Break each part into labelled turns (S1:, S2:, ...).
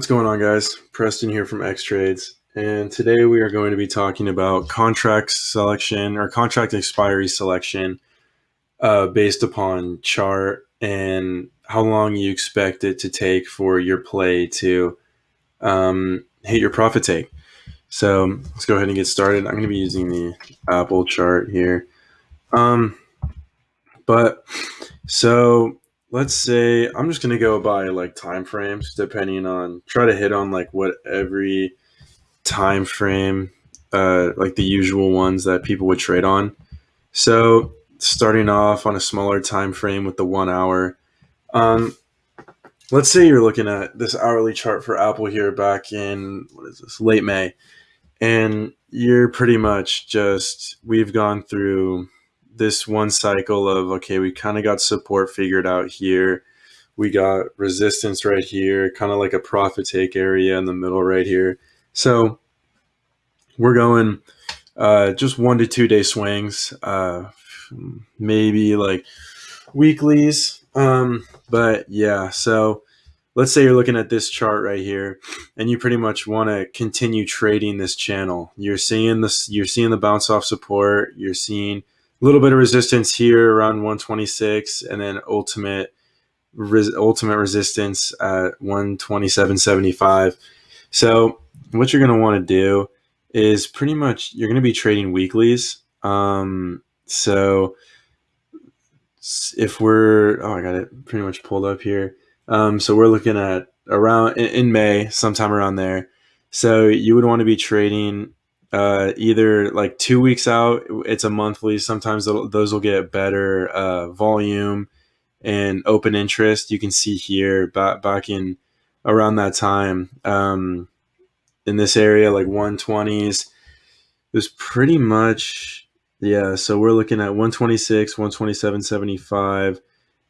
S1: What's going on, guys? Preston here from X Trades, and today we are going to be talking about contract selection or contract expiry selection uh, based upon chart and how long you expect it to take for your play to um, hit your profit take. So let's go ahead and get started. I'm going to be using the Apple chart here. Um, but so let's say I'm just gonna go by like time frames, depending on try to hit on like what every time frame, uh, like the usual ones that people would trade on. So starting off on a smaller time frame with the one hour. Um, let's say you're looking at this hourly chart for Apple here back in what is this late May, and you're pretty much just we've gone through this one cycle of okay, we kind of got support figured out here. We got resistance right here, kind of like a profit take area in the middle right here. So we're going uh, just one to two day swings, uh, maybe like weeklies. Um, but yeah, so let's say you're looking at this chart right here and you pretty much want to continue trading this channel. You're seeing this, you're seeing the bounce off support, you're seeing little bit of resistance here around 126 and then ultimate res, ultimate resistance at 127.75 so what you're going to want to do is pretty much you're going to be trading weeklies. Um, so if we're oh i got it pretty much pulled up here. Um, so we're looking at around in, in may sometime around there. So you would want to be trading uh, either like two weeks out, it's a monthly. Sometimes those will get better uh, volume and open interest. You can see here back back in around that time um, in this area, like 120s. It was pretty much yeah. So we're looking at 126, 127.75,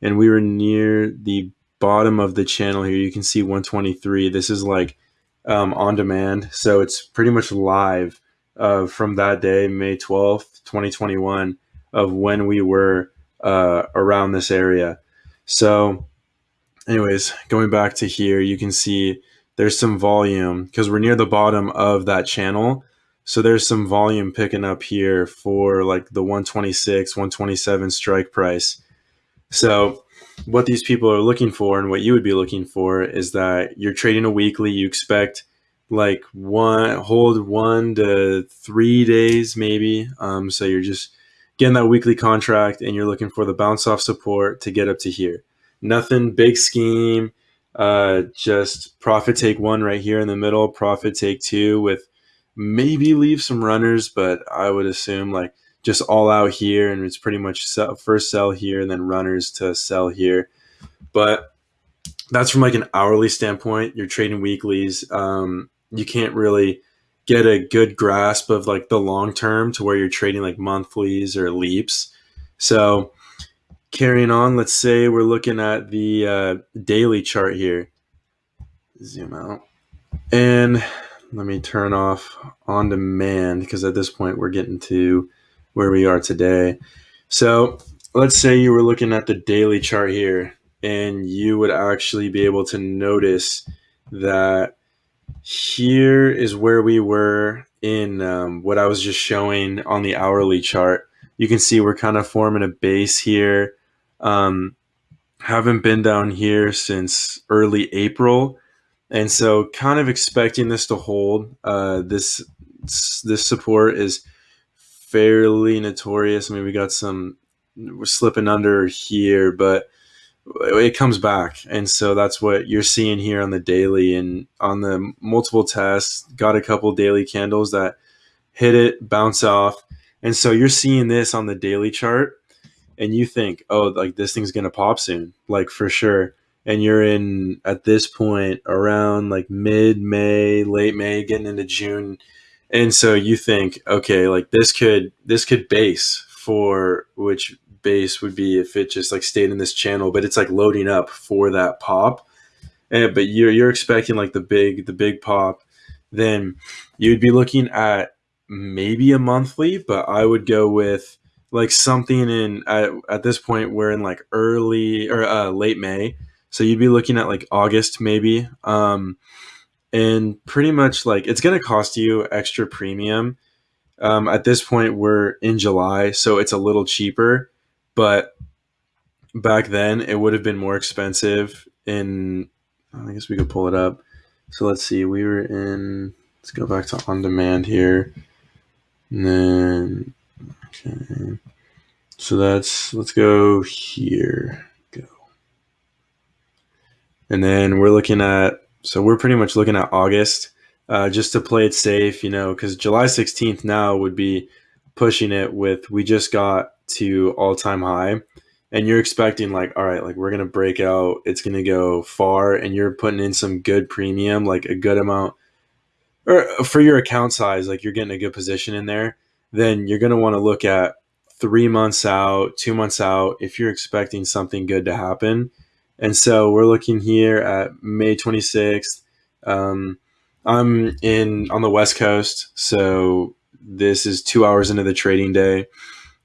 S1: and we were near the bottom of the channel here. You can see 123. This is like um, on demand, so it's pretty much live uh, from that day, May 12th, 2021, of when we were uh, around this area. So, anyways, going back to here, you can see there's some volume because we're near the bottom of that channel. So there's some volume picking up here for like the 126, 127 strike price. So what these people are looking for and what you would be looking for is that you're trading a weekly, you expect like one hold one to three days maybe. Um, so you're just getting that weekly contract and you're looking for the bounce off support to get up to here. Nothing big scheme. Uh, just profit take one right here in the middle, profit take two with maybe leave some runners, but I would assume like just all out here and it's pretty much sell, first sell here and then runners to sell here. But that's from like an hourly standpoint. You're trading weeklies. Um, you can't really get a good grasp of like the long term to where you're trading like monthlies or leaps. So carrying on, let's say we're looking at the uh, daily chart here. Zoom out. And let me turn off on demand because at this point we're getting to where we are today. So let's say you were looking at the daily chart here and you would actually be able to notice that here is where we were in um, what I was just showing on the hourly chart. You can see we're kind of forming a base here. Um, haven't been down here since early April. And so kind of expecting this to hold. Uh, this this support is fairly notorious. I mean, we got some, we're slipping under here, but it comes back. And so that's what you're seeing here on the daily and on the multiple tests got a couple daily candles that hit it bounce off. And so you're seeing this on the daily chart and you think oh like this thing's gonna pop soon like for sure. And you're in at this point around like mid may late may getting into june. And so you think okay like this could this could base for which base would be if it just like stayed in this channel, but it's like loading up for that pop. And but you're you're expecting like the big the big pop, then you'd be looking at maybe a monthly, but I would go with like something in at, at this point we're in like early or uh, late May, so you'd be looking at like August maybe. Um, and pretty much like it's to cost you extra premium. Um, at this point, we're in July, so it's a little cheaper, but back then it would have been more expensive. In I guess we could pull it up. So let's see, we were in. Let's go back to on demand here, and then okay. So that's let's go here. Go. And then we're looking at so we're pretty much looking at August, uh, just to play it safe, you know, because July 16th now would be pushing it with we just got to all time high, and you're expecting like, all right, like we're gonna break out, it's gonna go far, and you're putting in some good premium, like a good amount, or for your account size, like you're getting a good position in there. Then you're gonna want to look at three months out, two months out, if you're expecting something good to happen and so we're looking here at May 26th. Um, I'm in on the West Coast, so this is two hours into the trading day,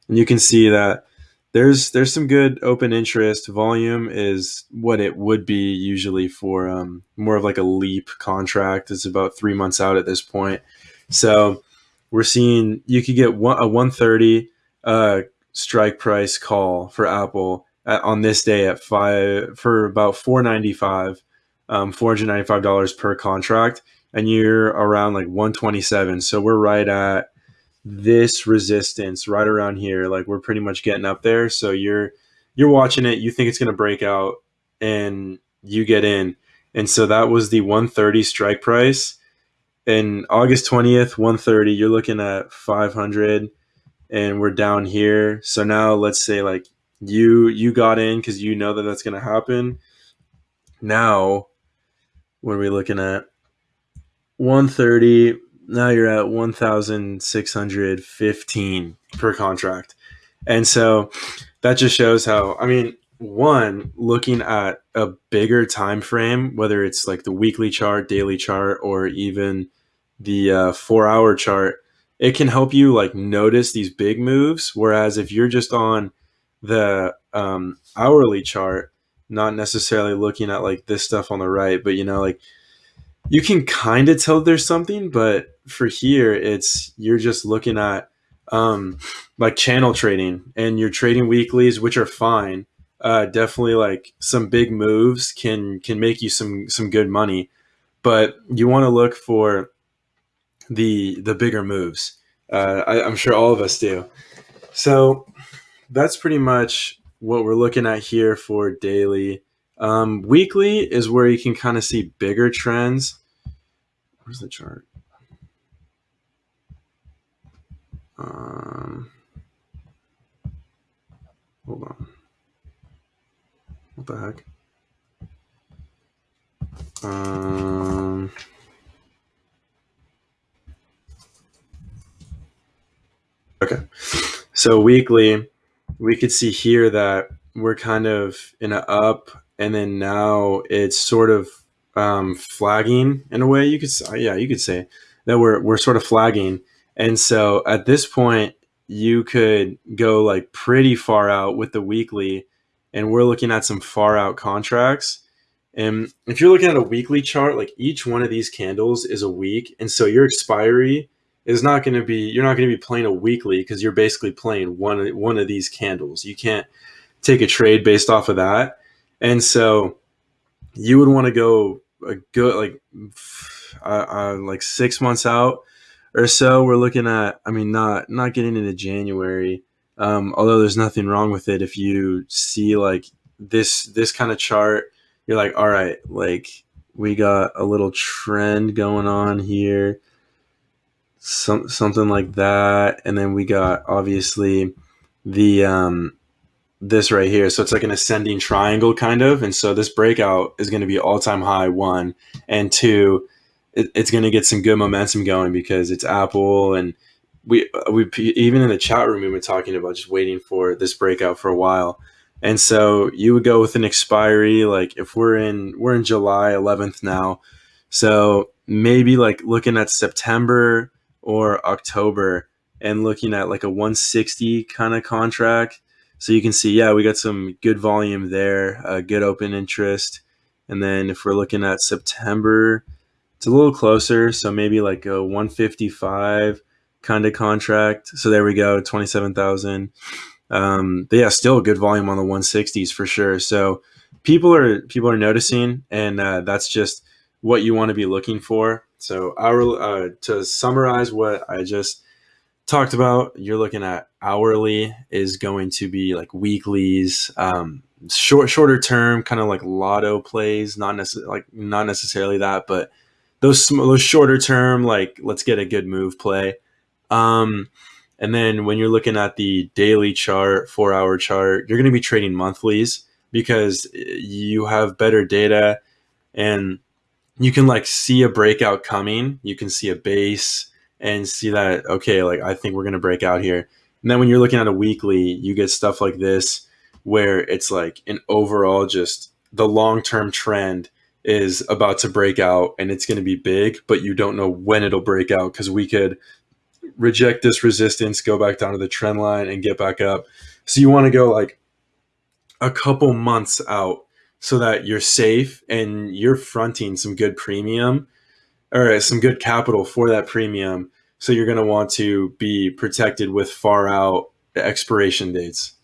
S1: and you can see that there's there's some good open interest. Volume is what it would be usually for um, more of like a leap contract. It's about three months out at this point, so we're seeing you could get one, a 130 uh, strike price call for Apple at, on this day at five for about 495 um, $495 per contract and you're around like 127 so we're right at this resistance right around here. Like we're pretty much getting up there. So you're you're watching it. You think it's going to break out and you get in. And so that was the 130 strike price. And august 20th 130 you're looking at 500 and we're down here. So now let's say like you you got in because you know that that's going to happen. Now, what are we looking at? 130. Now you're at 1,615 per contract. And so that just shows how, I mean, one, looking at a bigger time frame, whether it's like the weekly chart, daily chart, or even the uh, four hour chart, it can help you like notice these big moves. Whereas if you're just on the um, hourly chart, not necessarily looking at like this stuff on the right, but you know, like you can kind of tell there's something, but for here, it's you're just looking at um, like channel trading and you're trading weeklies, which are fine. Uh, definitely like some big moves can can make you some some good money, but you want to look for the the bigger moves. Uh, I, I'm sure all of us do. So that's pretty much what we're looking at here for daily. Um, weekly is where you can kind of see bigger trends. Where's the chart? Um, hold on. What the heck? Um, okay. So weekly, we could see here that we're kind of in an up, and then now it's sort of um, flagging in a way. You could, say, yeah, you could say that we're we're sort of flagging, and so at this point, you could go like pretty far out with the weekly, and we're looking at some far out contracts. And if you're looking at a weekly chart, like each one of these candles is a week, and so your expiry is not going to be you're not going to be playing a weekly because you're basically playing one one of these candles. You can't take a trade based off of that, and so you would want to go a good like uh, uh, like six months out or so. We're looking at I mean not not getting into January. Um, although there's nothing wrong with it if you see like this this kind of chart you're like all right like we got a little trend going on here some something like that, and then we got obviously the um, this right here. So it's like an ascending triangle kind of, and so this breakout is going to be all time high one and two. It, it's going to get some good momentum going because it's Apple and we we even in the chat room we've been talking about just waiting for this breakout for a while. And so you would go with an expiry like if we're in we're in July 11th now. So maybe like looking at September or October and looking at like a 160 kind of contract. So you can see, yeah, we got some good volume there, uh, good open interest. And then if we're looking at September it's a little closer. So maybe like a 155 kind of contract. So there we go, 27,000. Um, but yeah, still good volume on the 160s for sure. So people are people are noticing, and uh, that's just what you want to be looking for. So our uh, to summarize what I just talked about, you're looking at hourly is going to be like weeklies, um, short shorter term, kind of like lotto plays, not necessarily like not necessarily that, but those those shorter term like let's get a good move play. Um, and then when you're looking at the daily chart, four hour chart, you're going to be trading monthlies because you have better data and you can like see a breakout coming. You can see a base and see that, okay, like I think we're to break out here. And then when you're looking at a weekly, you get stuff like this where it's like an overall just the long term trend is about to break out and it's going to be big, but you don't know when it'll break out because we could reject this resistance, go back down to the trend line and get back up. So you want to go like a couple months out so that you're safe and you're fronting some good premium or some good capital for that premium. So you're going to want to be protected with far out expiration dates.